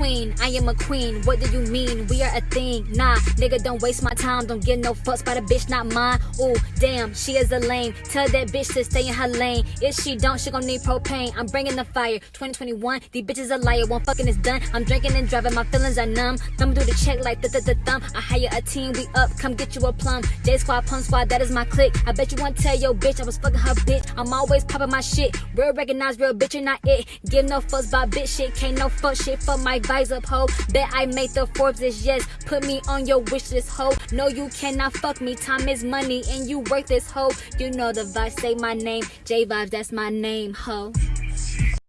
queen, I am a queen. What do you mean? We are a thing. Nah, nigga, don't waste my time. Don't get no fucks by the bitch, not mine. Ooh, damn, she is a lame. Tell that bitch to stay in her lane. If she don't, she gon' need propane. I'm bringing the fire. 2021, these bitches a liar. One fucking is done. I'm drinking and driving, my feelings are numb. Thumb through the check like the the the thumb. I hire a team, we up. Come get you a plum. J Squad, Pump Squad, that is my clique. I bet you won't tell your bitch I was fucking her bitch. I'm always popping my shit. Real recognize real bitch, you're not it. Give no fucks about bitch shit. Can't no fuck shit for my visor hoe. Bet I made the Forbes is yes. Put me on your wish list. No, you cannot fuck me. Time is money and you worth this hoe. You know the vibe, say my name. J Vibes, that's my name hoe.